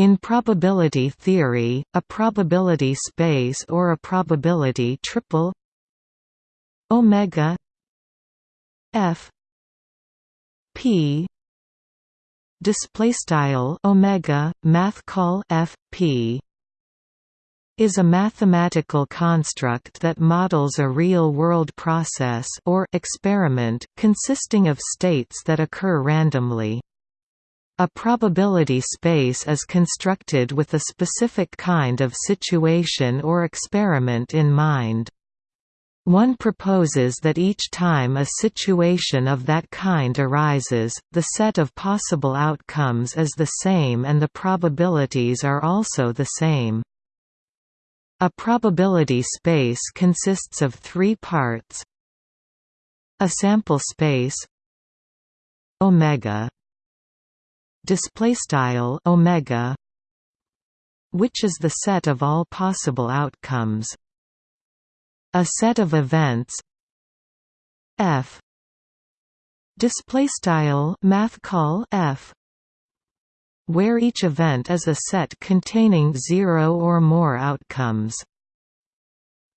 In probability theory, a probability space or a probability triple omega f p display style omega math call f p is a mathematical construct that models a real-world process or experiment consisting of states that occur randomly. A probability space is constructed with a specific kind of situation or experiment in mind. One proposes that each time a situation of that kind arises, the set of possible outcomes is the same and the probabilities are also the same. A probability space consists of three parts a sample space omega display style omega which is the set of all possible outcomes a set of events f display style math call f where each event is a set containing zero or more outcomes.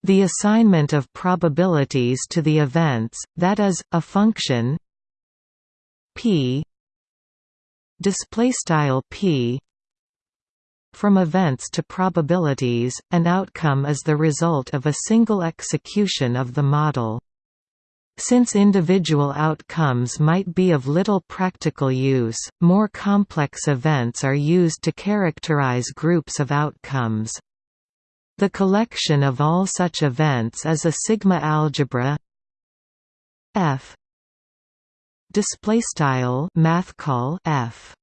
The assignment of probabilities to the events, that is, a function p p from events to probabilities, an outcome is the result of a single execution of the model. Since individual outcomes might be of little practical use, more complex events are used to characterize groups of outcomes. The collection of all such events is a sigma algebra F display style math call F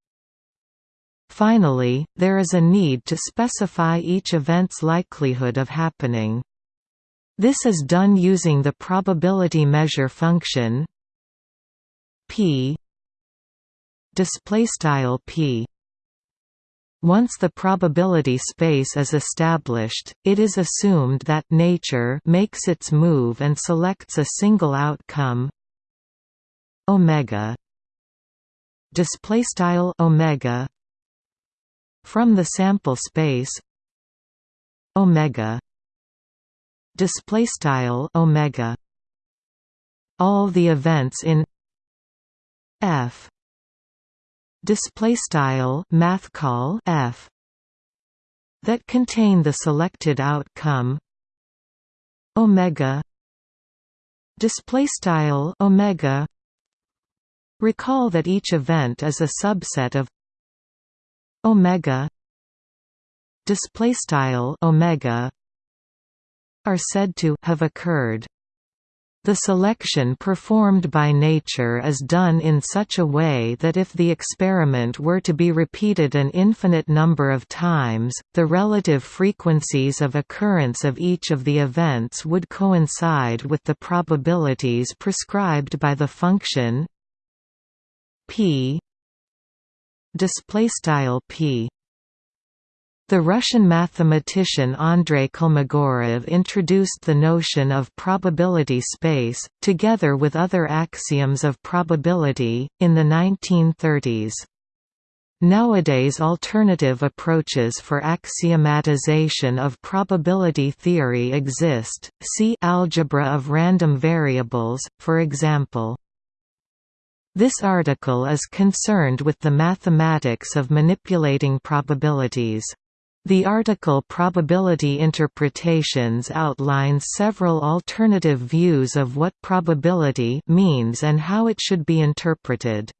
Finally, there is a need to specify each event's likelihood of happening. This is done using the probability measure function p display style p. Once the probability space is established, it is assumed that nature makes its move and selects a single outcome omega. Display style omega. From the sample space. Omega. Display style omega. All the events in f. Display style math call f. That contain the selected outcome. Omega. Display style omega recall that each event is a subset of omega display style omega are said to have occurred. The selection performed by nature is done in such a way that if the experiment were to be repeated an infinite number of times, the relative frequencies of occurrence of each of the events would coincide with the probabilities prescribed by the function p display style p the Russian mathematician Andrei Kolmogorov introduced the notion of probability space, together with other axioms of probability, in the 1930s. Nowadays alternative approaches for axiomatization of probability theory exist, see algebra of random variables, for example. This article is concerned with the mathematics of manipulating probabilities. The article Probability Interpretations outlines several alternative views of what probability means and how it should be interpreted.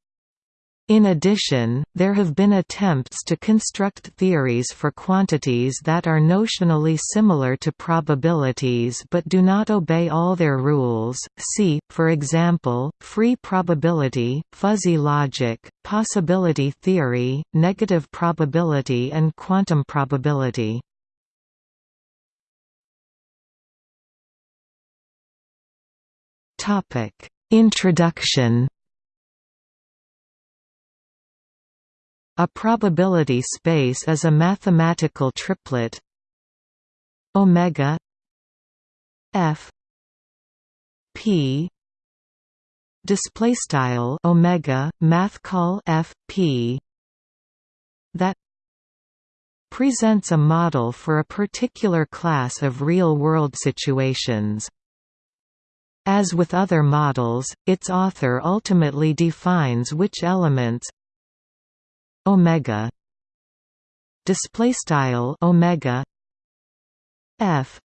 In addition, there have been attempts to construct theories for quantities that are notionally similar to probabilities but do not obey all their rules, see, for example, free probability, fuzzy logic, possibility theory, negative probability and quantum probability. Introduction A probability space is a mathematical triplet omega f p display style omega math call f p that presents a model for a particular class of real-world situations. As with other models, its author ultimately defines which elements omega. Display style omega. F.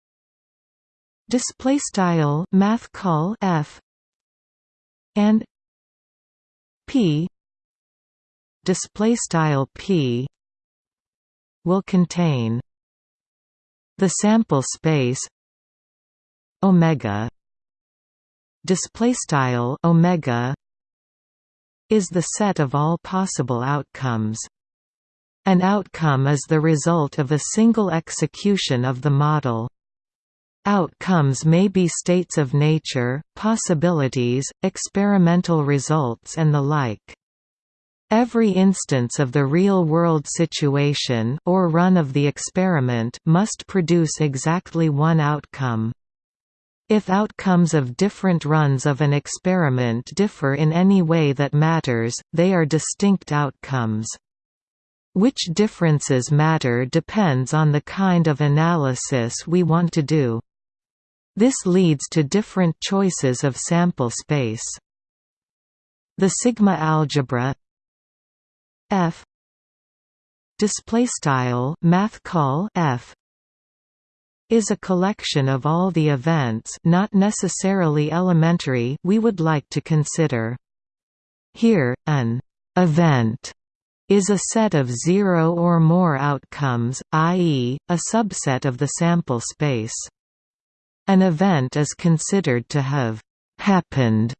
Display style math call f. And p. Display style p will contain the sample space omega. Display style omega is the set of all possible outcomes an outcome is the result of a single execution of the model Outcomes may be states of nature, possibilities, experimental results and the like. Every instance of the real-world situation or run of the experiment must produce exactly one outcome. If outcomes of different runs of an experiment differ in any way that matters, they are distinct outcomes. Which differences matter depends on the kind of analysis we want to do. This leads to different choices of sample space. The sigma algebra F display style math call F is a collection of all the events not necessarily elementary we would like to consider. Here, an «event» is a set of zero or more outcomes, i.e., a subset of the sample space. An event is considered to have «happened»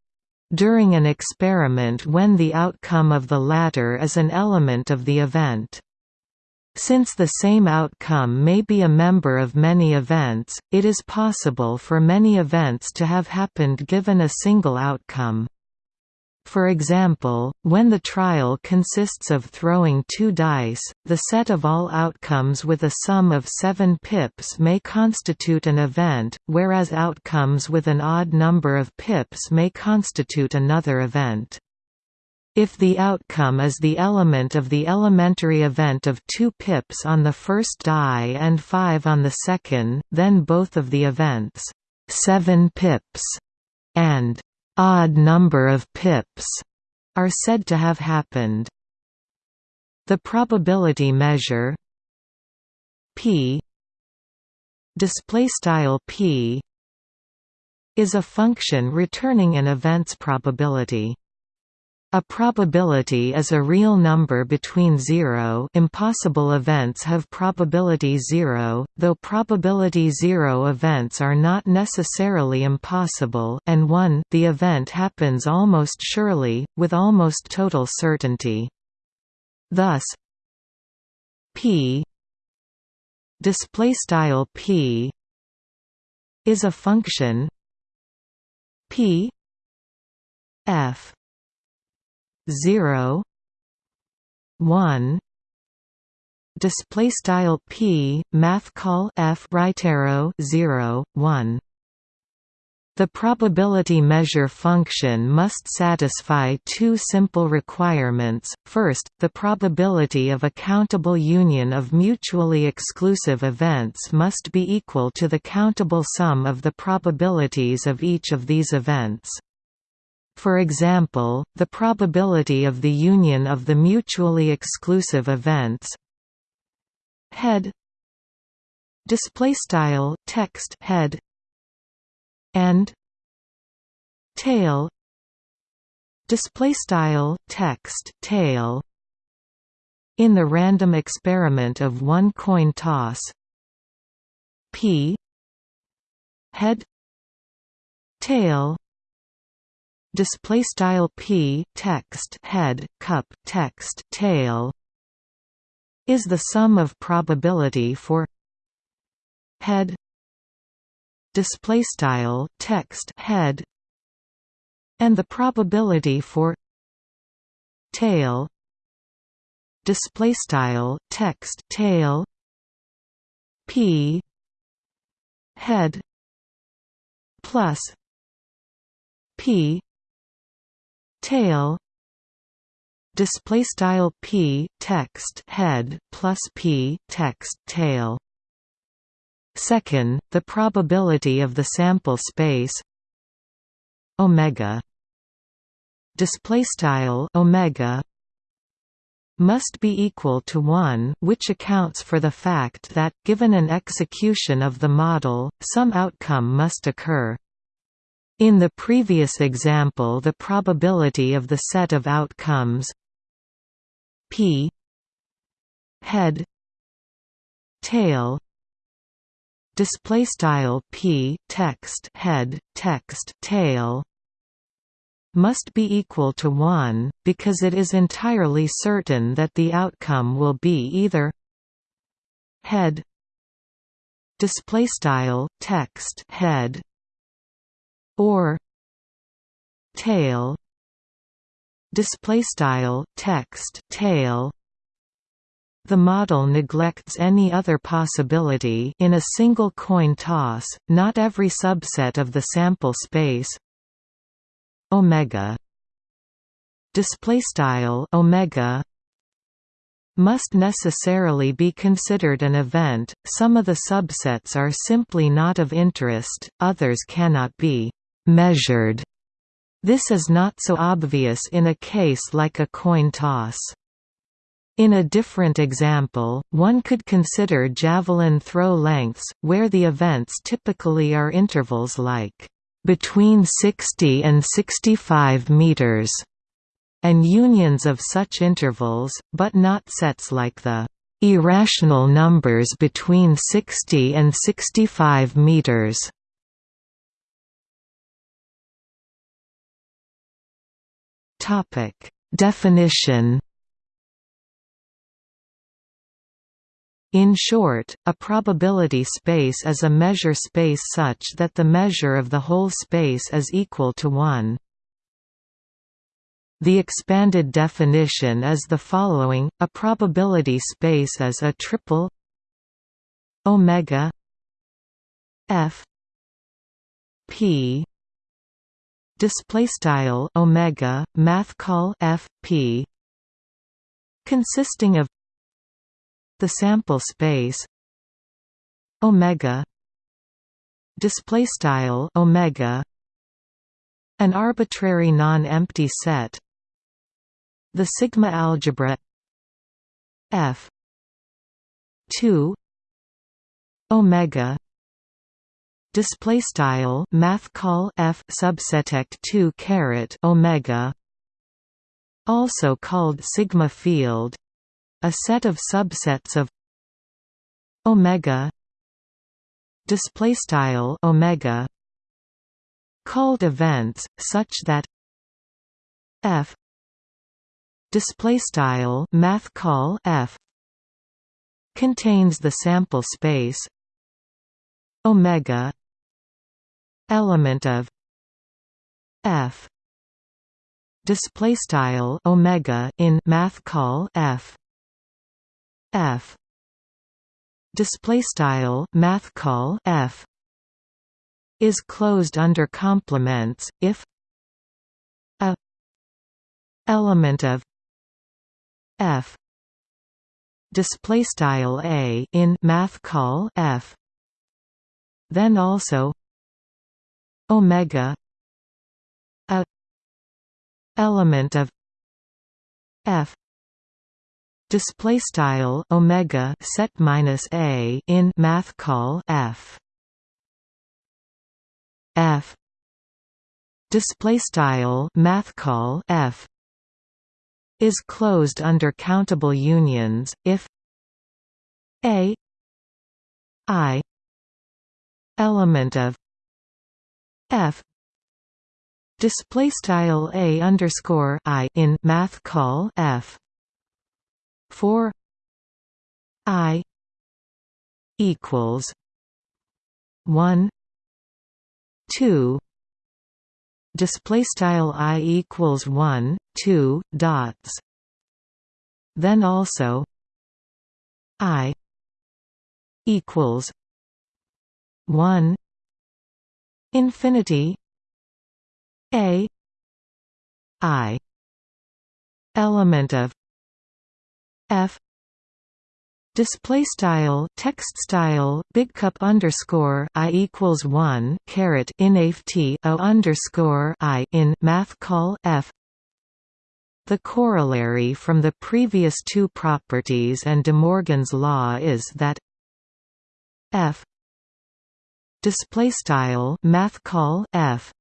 during an experiment when the outcome of the latter is an element of the event. Since the same outcome may be a member of many events, it is possible for many events to have happened given a single outcome. For example, when the trial consists of throwing two dice, the set of all outcomes with a sum of seven pips may constitute an event, whereas outcomes with an odd number of pips may constitute another event. If the outcome is the element of the elementary event of 2 pips on the first die and 5 on the second, then both of the events 7 pips and odd number of pips are said to have happened. The probability measure p display style p is a function returning an event's probability. A probability is a real number between zero impossible events have probability zero, though probability zero events are not necessarily impossible and 1 the event happens almost surely, with almost total certainty. Thus p p is a function p f 0 1 display style p math call f right arrow 0 1 the probability measure function must satisfy two simple requirements. First, the probability of a countable union of mutually exclusive events must be equal to the countable sum of the probabilities of each of these events. For example, the probability of the union of the mutually exclusive events. Head. Display style text head. And tail. Display style text tail. In the random experiment of one coin toss. P. Head. Tail display style p text head cup text tail is the sum of probability for head display style text head and the probability for tail display style text tail p head plus p tail display style p text head plus p text tail second the probability of the sample space omega display style omega must be equal to 1 which accounts for the fact that, given an execution of the model, some outcome must occur. In the previous example the probability of the set of outcomes p head tail display style p text head text tail must be equal to 1, because it is entirely certain that the outcome will be either head displaystyle text head or tail displaystyle text tail. The model neglects any other possibility in a single coin toss not every subset of the sample space. Omega display style omega must necessarily be considered an event. Some of the subsets are simply not of interest others cannot be measured this is not so obvious in a case like a coin toss in a different example, one could consider javelin throw lengths, where the events typically are intervals like between 60 and 65 meters, and unions of such intervals, but not sets like the irrational numbers between 60 and 65 meters. Topic Definition In short, a probability space is a measure space such that the measure of the whole space is equal to 1. The expanded definition is the following: a probability space is a triple omega f p display style omega math call f p consisting of the sample space omega display style omega an arbitrary non-empty set the sigma algebra f 2 omega display style math call f subset 2 caret omega also called sigma field a set of subsets of omega display style omega called events such that f display style math call f contains the sample space omega element of f. Display style omega in math call f. F. Display style math call f. Is closed under complements if a element of f. Display style a in math call f. Then also omega a element of f. Display style omega set minus a in math call f. F. Display style math call f is closed under countable unions if a i element of f. Display style a underscore i in math call f. 4 i equals 1 2 display style i equals 1 2 dots. Then also i equals 1 infinity a i element of f display style text style big cup underscore i equals 1 caret inaf t o underscore i in math call f. The corollary from the previous two properties and de Morgan's law is that f display style math call f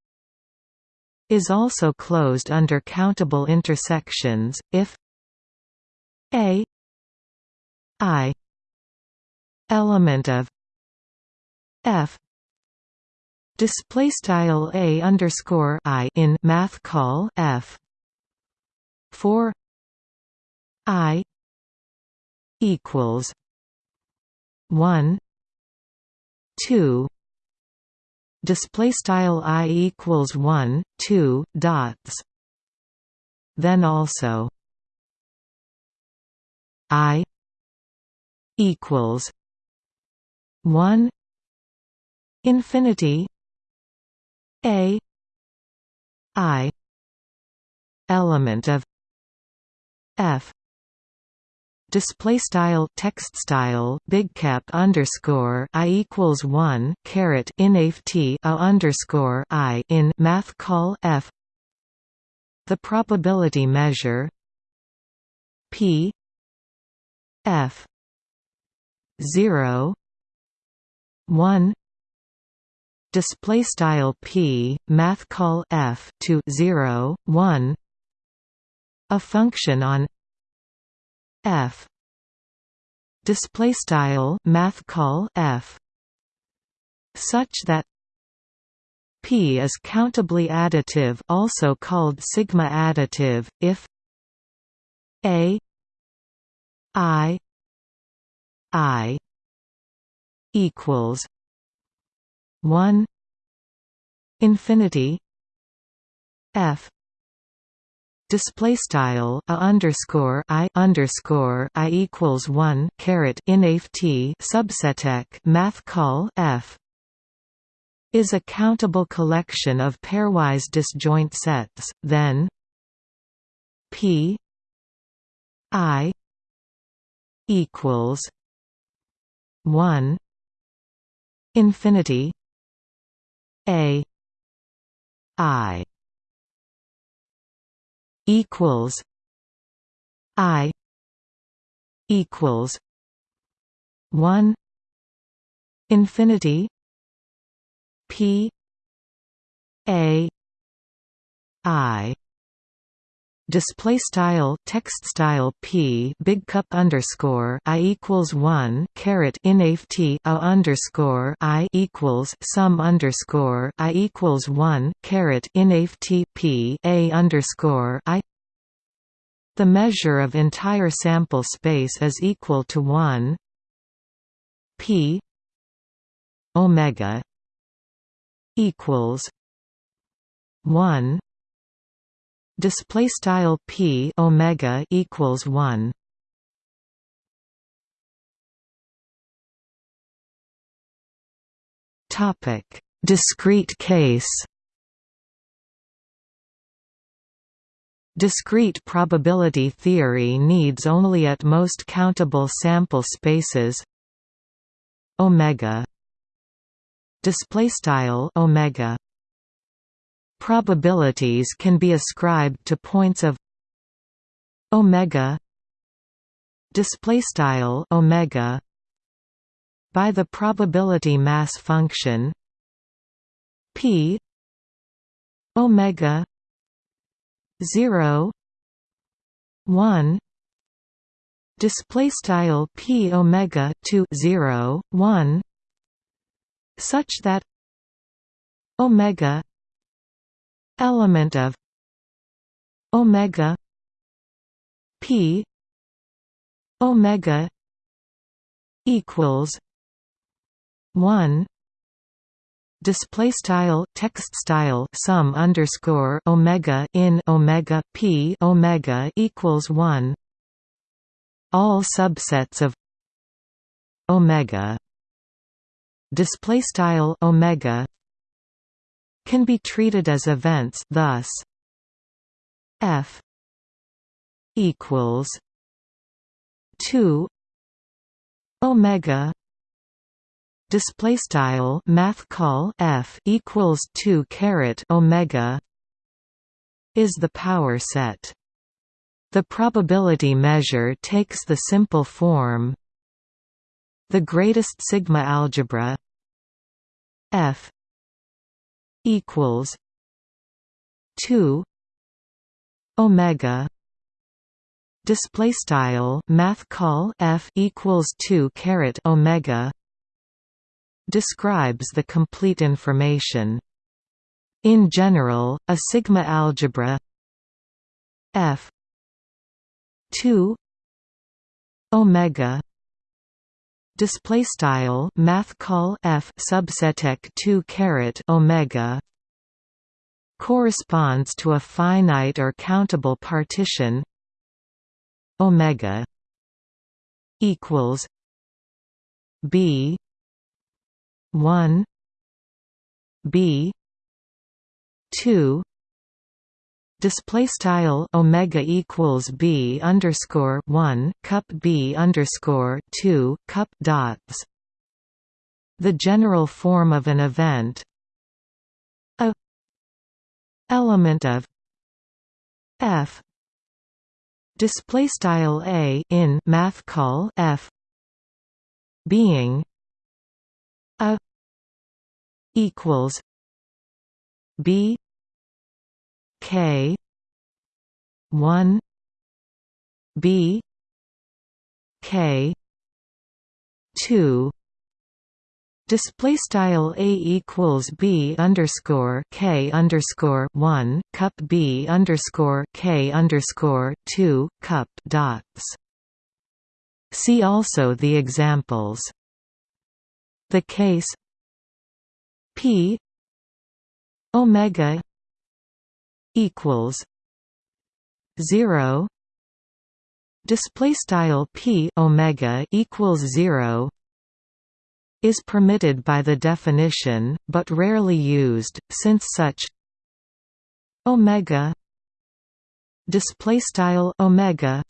is also closed under countable intersections if a i element of f display style a underscore i in math call f for i equals 1 2 display style i equals 1 2 dots. Then also i equals 1 infinity a i element of f display style text style big cap underscore i equals one caret inaf a underscore i in math call f. The probability measure p f 0 1 display style p math call f to 0 1 a function on f. Display style math call f. Such that p is countably additive also called sigma additive if a i i equals 1 infinity f display style a underscore i underscore i equals one caret inaf t subseteq math call f is a countable collection of pairwise disjoint sets, then p i equals one infinity a i equals I equals one infinity P A I display style text style p big cup underscore i equals one caret t a underscore i equals sum underscore i equals one caret inaf t p a underscore i. The measure of entire sample space is equal to one p omega equals one display style p omega equals 1 topic discrete case. Discrete probability theory needs only at most countable sample spaces. Omega. Display style omega Probabilities can be ascribed to points of omega display style omega by the probability mass function p omega 0 1 display style p omega to 0 1 such that omega element of omega p omega equals 1 display style text style sum underscore omega in omega p omega equals 1 all subsets of omega display style omega can be treated as events thus f equals 2 omega display style math call f equals 2 caret omega is the power set. The probability measure takes the simple form the greatest sigma algebra f equals 2 omega display style math call f equals 2 caret omega describes the complete information. In general a sigma algebra f 2 omega display style math call f subseteq 2 caret omega corresponds to a finite or countable partition omega equals b 1 b 2 display style omega equals b underscore 1 cup b underscore 2 cup dots. The general form of an event a element of f display style a in math call f being a equals b k 1 b k 2 Display style a equals b underscore k underscore one cup b underscore k underscore two cup dots. See also the examples. The case p omega equals zero. Display style p omega equals zero is permitted by the definition, but rarely used, since such omega display style omega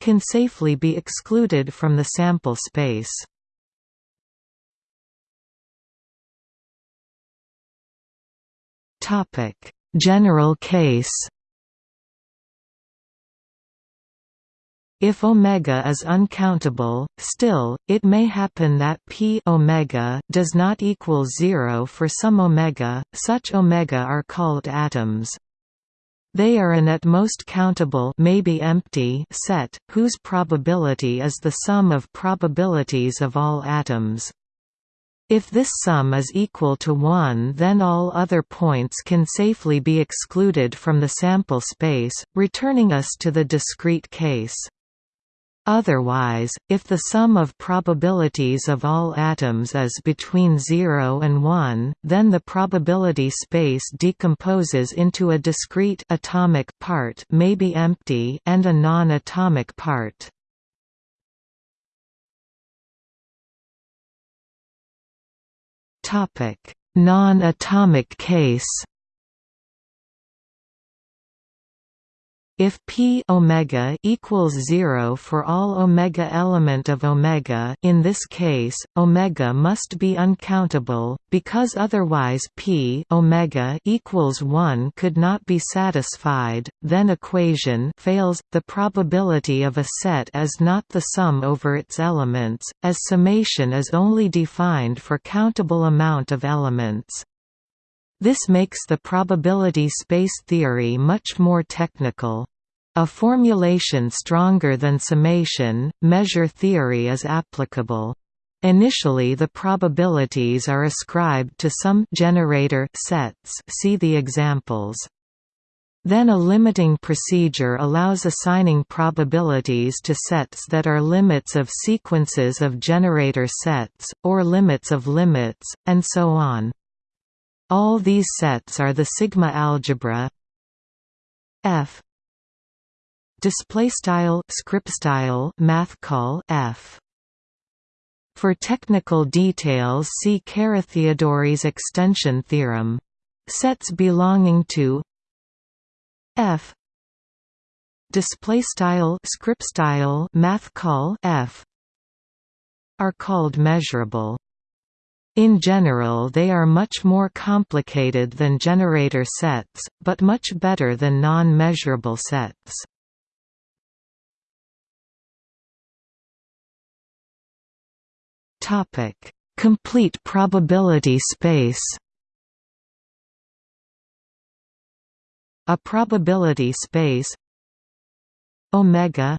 can safely be excluded from the sample space. Topic: General case If omega is uncountable, still, it may happen that p omega does not equal zero for some omega. Such omega are called atoms. They are an at most countable maybe empty set, whose probability is the sum of probabilities of all atoms. If this sum is equal to 1 then all other points can safely be excluded from the sample space, returning us to the discrete case. Otherwise, if the sum of probabilities of all atoms is between 0 and 1, then the probability space decomposes into a discrete atomic part may be empty and a non-atomic part. Non-atomic case If p omega equals 0 for all omega element of omega, in this case, omega must be uncountable because otherwise p omega equals 1 could not be satisfied. Then equation fails. The probability of a set is not the sum over its elements, as summation is only defined for countable amount of elements. This makes the probability space theory much more technical. A formulation stronger than summation, measure theory is applicable. Initially the probabilities are ascribed to some generator sets see the examples. Then a limiting procedure allows assigning probabilities to sets that are limits of sequences of generator sets, or limits of limits, and so on. All these sets are the sigma algebra. F. Display style script style math call F. For technical details see Carathéodory's extension theorem. Sets belonging to F. Display style script style math call f. Are called measurable in general they are much more complicated than generator sets, but much better than non-measurable sets. Complete probability space A probability space omega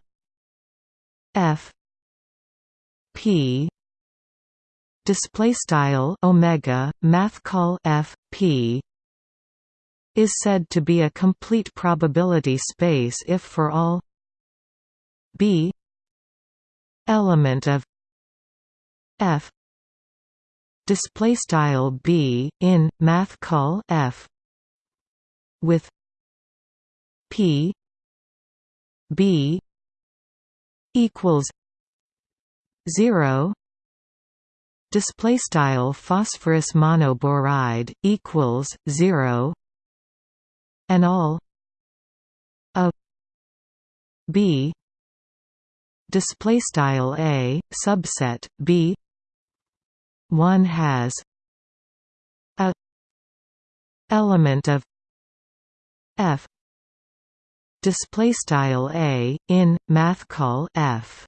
f p display style omega math call f p is said to be a complete probability space if for all b element of f display style b in math call f with p b equals 0 display style phosphorus monoboride equals 0 and all a b display style a subset b one has a element of f display style a in math call f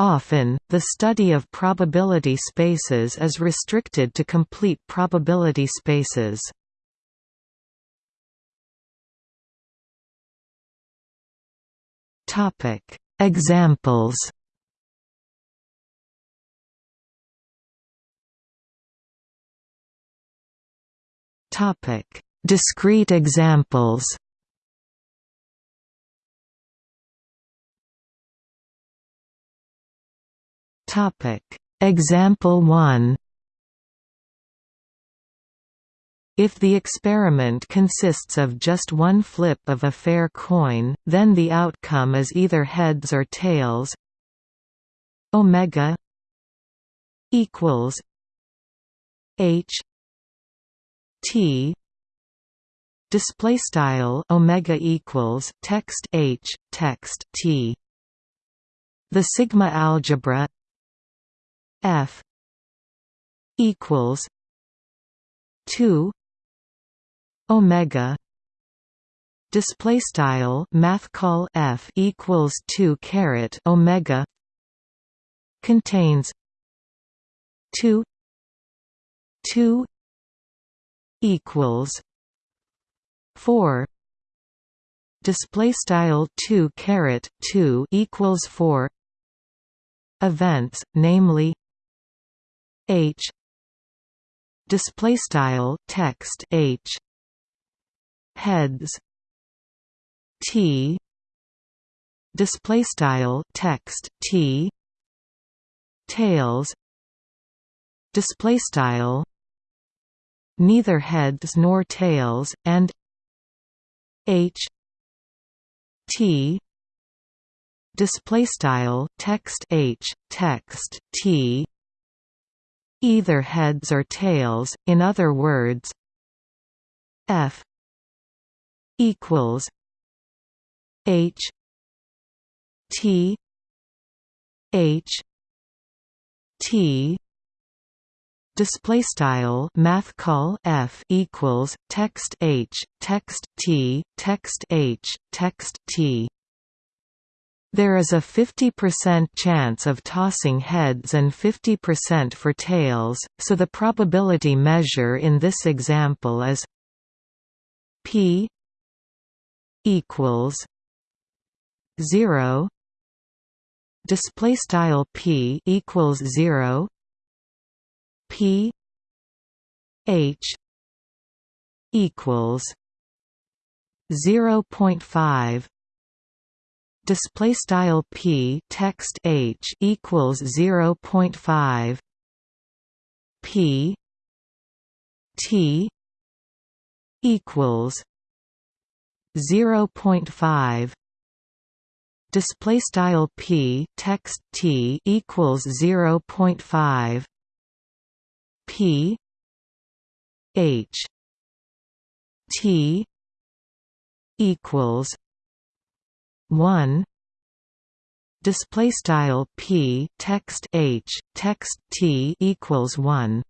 Often, the study of probability spaces is restricted to complete probability spaces. Examples Discrete examples Topic. Example 1 If the experiment consists of just one flip of a fair coin, then the outcome is either heads or tails. Omega equals H T display style omega equals text H text T the sigma algebra F equals two Omega display style math call F equals two caret Omega contains two two equals four display style 2 caret 2 equals 4 events namely H. Display style text H. Heads. T. Display style text T. Tails. Display style. Neither heads nor tails and H. T. Display style text H text T either heads or tails, in other words f equals h t h t. Display style math call f equals text h text t text h text t there is a 50% chance of tossing heads and 50% for tails, so the probability measure in this example is p equals 0 display style p equals 0 p h equals 0.5 display style p text h equals 0.5 p t equals 0.5 display style p text t equals 0.5 p h t equals 1 display style p text h text t equals 1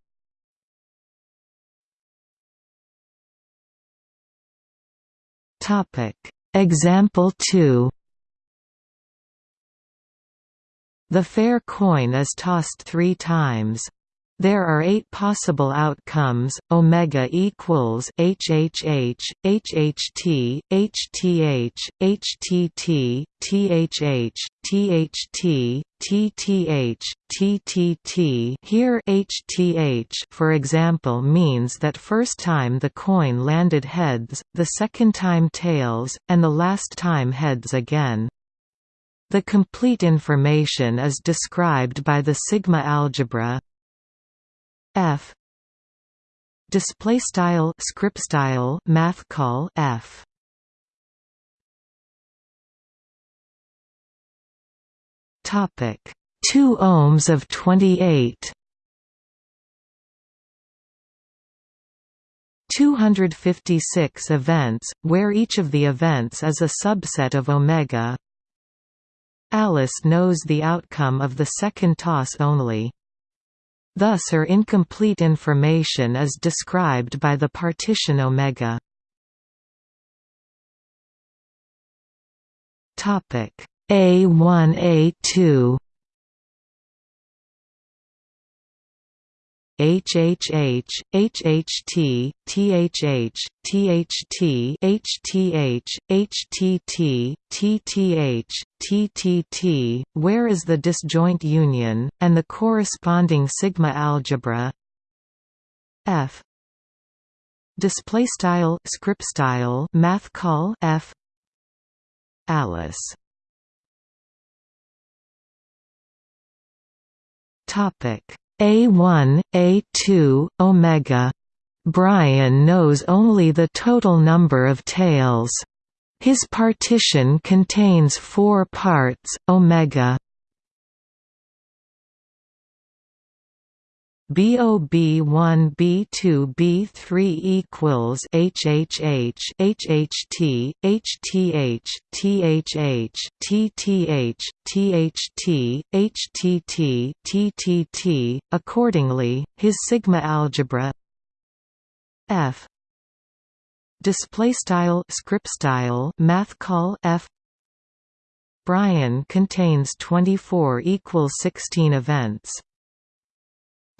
topic. Example 2 the fair coin is tossed 3 times there are eight possible outcomes: omega equals HHH, HHT, HTH, HTT, THH, THT, TTH, TTT. Here HTH, for example, means that first time the coin landed heads, the second time tails, and the last time heads again. The complete information is described by the sigma algebra f. Display style script style math call f. Topic. 2 ohms of 28 256 events, where each of the events is a subset of omega. Alice knows the outcome of the second toss only. Thus her incomplete information is described by the partition omega. Topic A1 A2 HHH, HHT, THH, THT, HTH, HTT, TTH, TTT, where is the disjoint union, and the corresponding sigma algebra? F. Display style script style math call F. Alice. Topic a1, A2, omega. Brian knows only the total number of tails. His partition contains four parts, omega. BOB1 B2 B3 equals HHH HHT HTH THH TTH THT HTT TTT accordingly his sigma algebra F display style script style math call F Brian contains 24 equals 16 events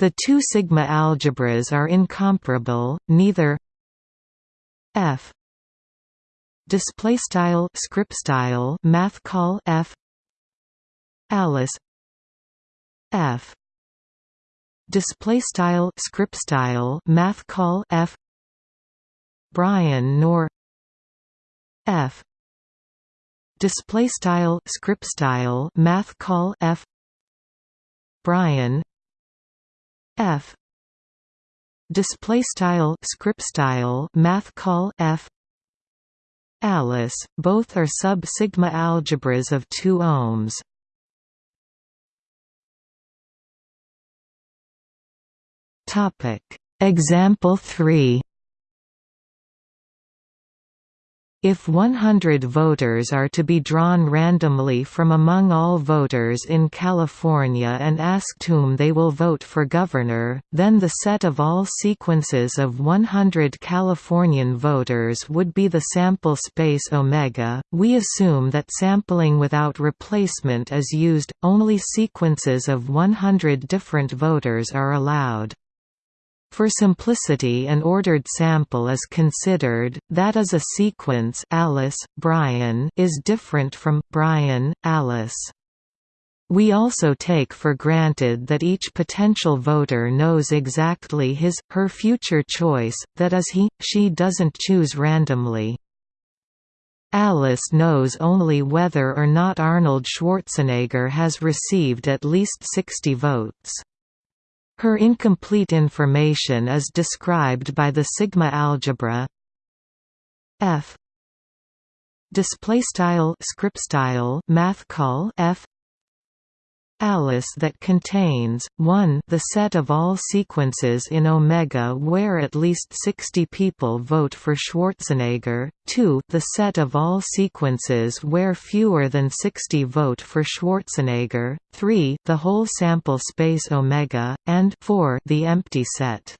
the two sigma algebras are incomparable, neither f display style script style math call f alice f display style script style math call f brian nor f display style script style math call f brian f. Display style script style math call f. Alice. Both are sub sigma algebras of 2 ohms. Topic. Example 3 If 100 voters are to be drawn randomly from among all voters in California and asked whom they will vote for governor, then the set of all sequences of 100 Californian voters would be the sample space omega. We assume that sampling without replacement is used, only sequences of 100 different voters are allowed. For simplicity an ordered sample is considered, that is a sequence Alice, Brian is different from Brian, Alice. We also take for granted that each potential voter knows exactly his, her future choice, that is he, she doesn't choose randomly. Alice knows only whether or not Arnold Schwarzenegger has received at least 60 votes. Her incomplete information is described by the sigma algebra F. Display style script style math call F Alice that contains 1 the set of all sequences in omega where at least 60 people vote for Schwarzenegger, 2 the set of all sequences where fewer than 60 vote for Schwarzenegger, 3 the whole sample space omega, and 4 the empty set.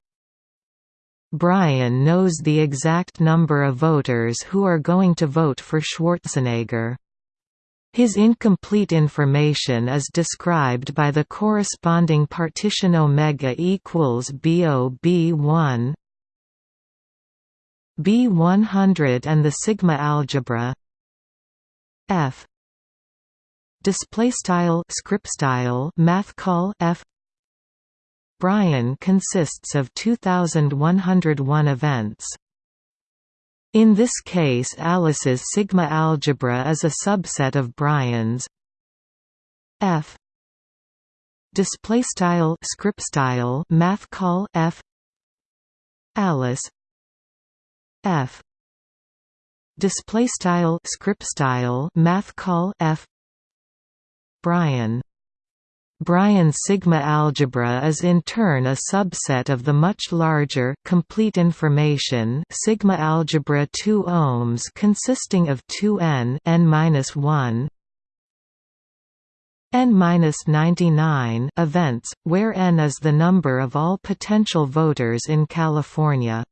Brian knows the exact number of voters who are going to vote for Schwarzenegger. His incomplete information is described by the corresponding partition omega equals BO B1 B100 and the sigma algebra F display style script style math call F. Brian consists of 2101 events in this case Alice's sigma algebra is a subset of Brian's F display style script style math call F Alice F display style script style math call F Brian Brian's sigma algebra is in turn a subset of the much larger complete information sigma algebra 2 ohms consisting of 2n n-1 n-99 events where n is the number of all potential voters in California.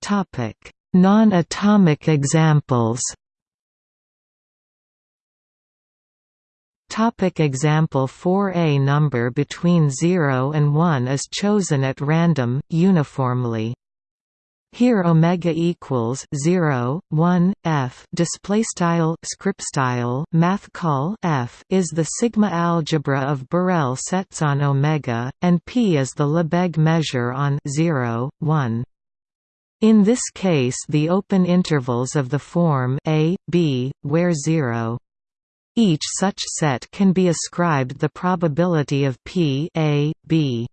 Topic: Non-atomic examples. Topic example 4 A number between 0 and 1 is chosen at random, uniformly. Here omega equals 0, 1, f display style script style math call f is the sigma algebra of Borel sets on omega, and p is the Lebesgue measure on 0, 1. In this case the open intervals of the form a, b, where 0 each such set can be ascribed the probability of p a, b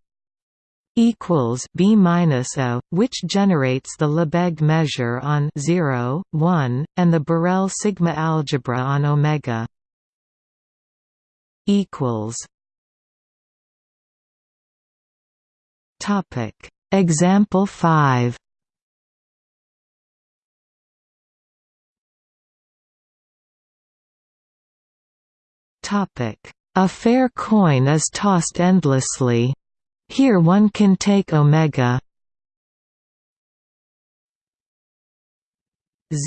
equals b minus a, which generates the Lebesgue measure on 0, 1, and the Borel sigma algebra on omega. Equals. Topic. Example 5 A fair coin is tossed endlessly. Here one can take omega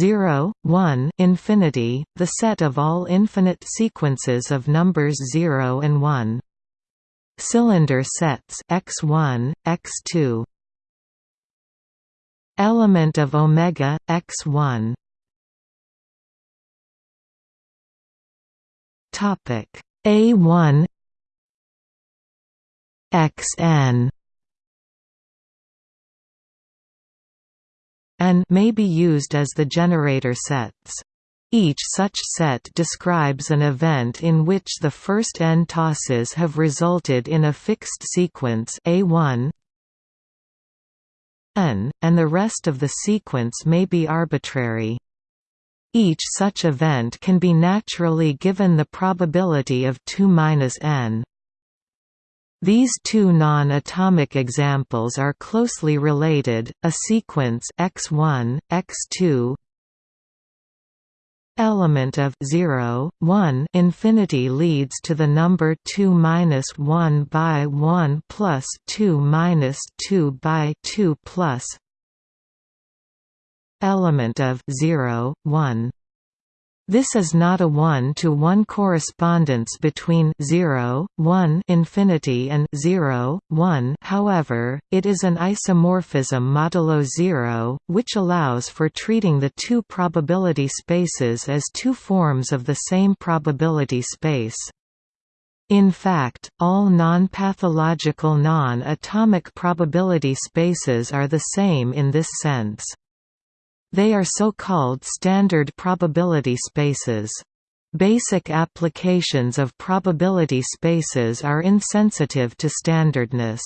0, 1 infinity, the set of all infinite sequences of numbers 0 and 1. Cylinder sets x1, x2. Element of omega x1 Topic A1 XN and may be used as the generator sets. Each such set describes an event in which the first n tosses have resulted in a fixed sequence A1 n, and the rest of the sequence may be arbitrary. Each such event can be naturally given the probability of 2 minus n. These two non-atomic examples are closely related, a sequence x1, x2 element of 0, 1 infinity leads to the number 2 minus 1 by 1 plus 2 minus 2 by 2 plus element of 0, 1. This is not a one-to-one -one correspondence between 0, 1 infinity and 0, 1 however, it is an isomorphism modulo 0, which allows for treating the two probability spaces as two forms of the same probability space. In fact, all non-pathological non-atomic probability spaces are the same in this sense. They are so-called standard probability spaces. Basic applications of probability spaces are insensitive to standardness.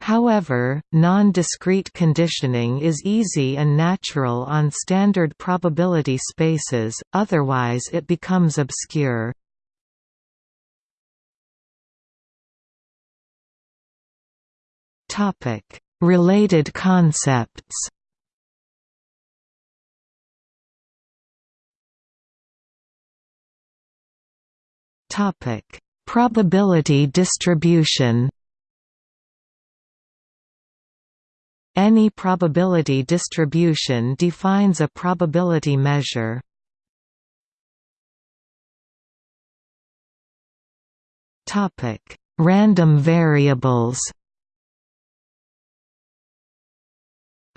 However, non-discrete conditioning is easy and natural on standard probability spaces, otherwise it becomes obscure. Related concepts Probability distribution Any probability distribution defines a probability measure. Topic: Random variables.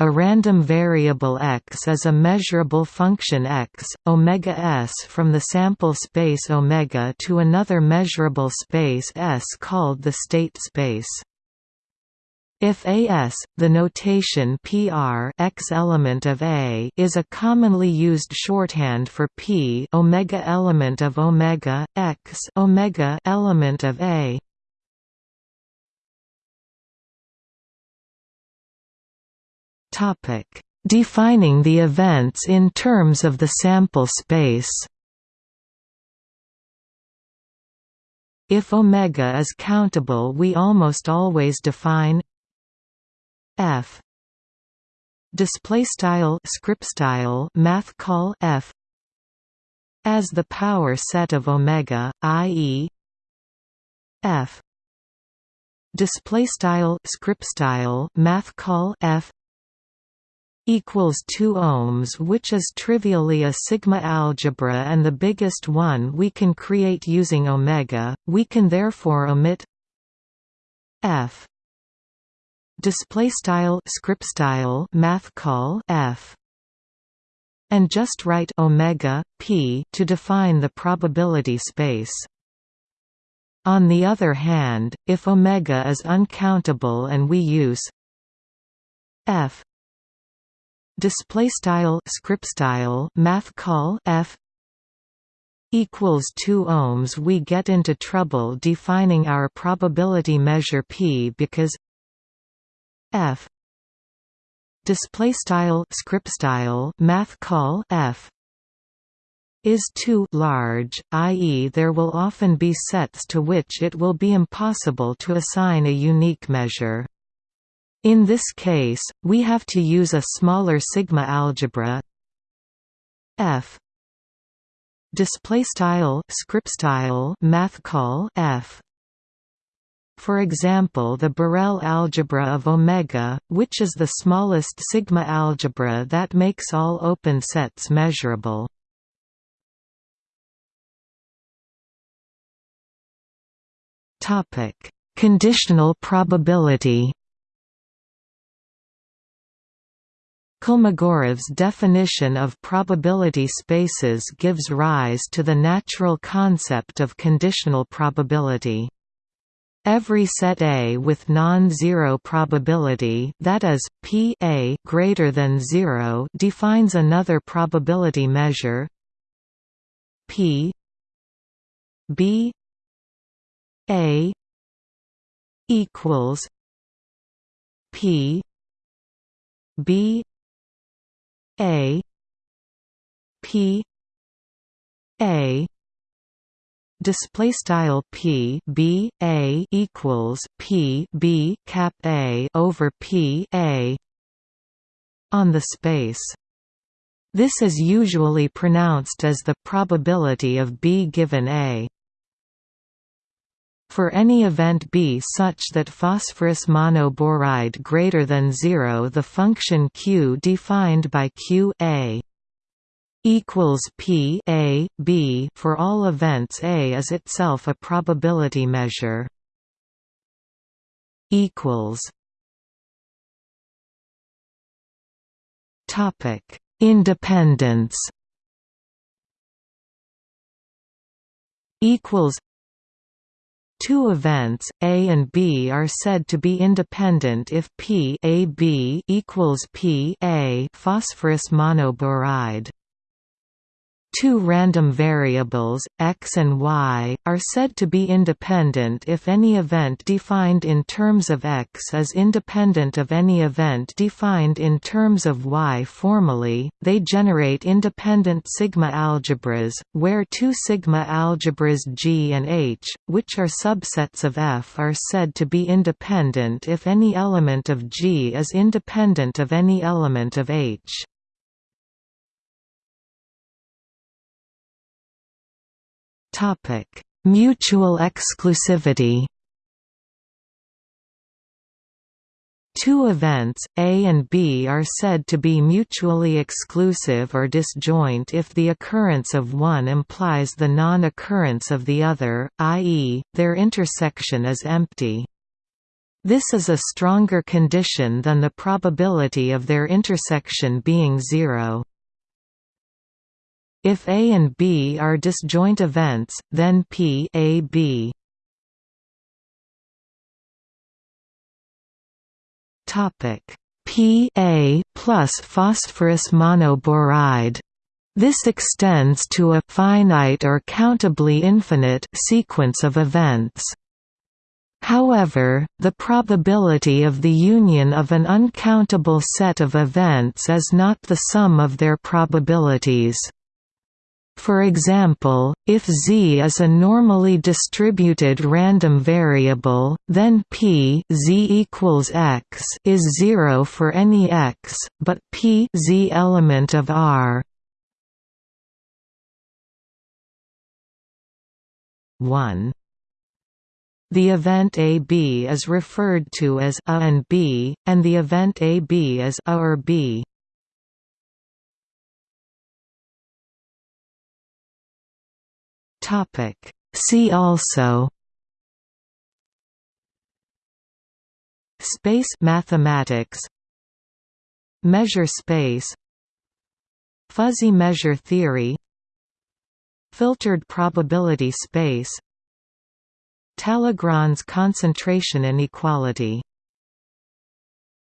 A random variable x is a measurable function x, omega s from the sample space omega to another measurable space s called the state space. If AS, the notation PR x element of A is a commonly used shorthand for P omega element of omega x omega element of A. Topic: Defining the events in terms of the sample space. If omega is countable, we almost always define f display style script style math call f as the power set of omega i.e. f display style script style math call f equals 2 ohms which is trivially a sigma algebra and the biggest one we can create using omega. We can therefore omit f. Display style script style math call f. And just write omega p to define the probability space. On the other hand if omega is uncountable and we use f display style script style math call f equals 2 ohms we get into trouble defining our probability measure p because f display style script style math call f is too large, i.e. there will often be sets to which it will be impossible to assign a unique measure. In this case, we have to use a smaller sigma algebra f. Display style script style math call f. For example the Borel algebra of omega, which is the smallest sigma algebra that makes all open sets measurable. topic Conditional probability Kolmogorov's definition of probability spaces gives rise to the natural concept of conditional probability. Every set A with non-zero probability that is, P A greater than 0 defines another probability measure P B A equals P B A P A display style p b a equals p b cap a over p a on the space. This is usually pronounced as the probability of B given A. For any event B such that phosphorus monoboride greater than 0 the function q defined by q a equals P A B for all events A is itself a probability measure. Equals. Topic: Independence. Equals. Two events, A and B are said to be independent if P A B equals P A phosphorus monoboride. Two random variables, x and y, are said to be independent if any event defined in terms of x is independent of any event defined in terms of y formally. They generate independent sigma algebras, where two sigma algebras G and H, which are subsets of F, are said to be independent if any element of G is independent of any element of H. Topic: Mutual exclusivity. Two events, A and B are said to be mutually exclusive or disjoint if the occurrence of one implies the non-occurrence of the other, i.e., their intersection is empty. This is a stronger condition than the probability of their intersection being zero. If A and B are disjoint events, then P A B topic Pa plus phosphorus monoboride. This extends to a finite or countably infinite sequence of events. However, the probability of the union of an uncountable set of events is not the sum of their probabilities. For example, if z is a normally distributed random variable, then p z equals x is 0 for any x, but p z element of R 1 the event AB is referred to as A and B, and the event AB as A or B. Topic. See also Space mathematics Measure space Fuzzy measure theory Filtered probability space Talagrand's concentration inequality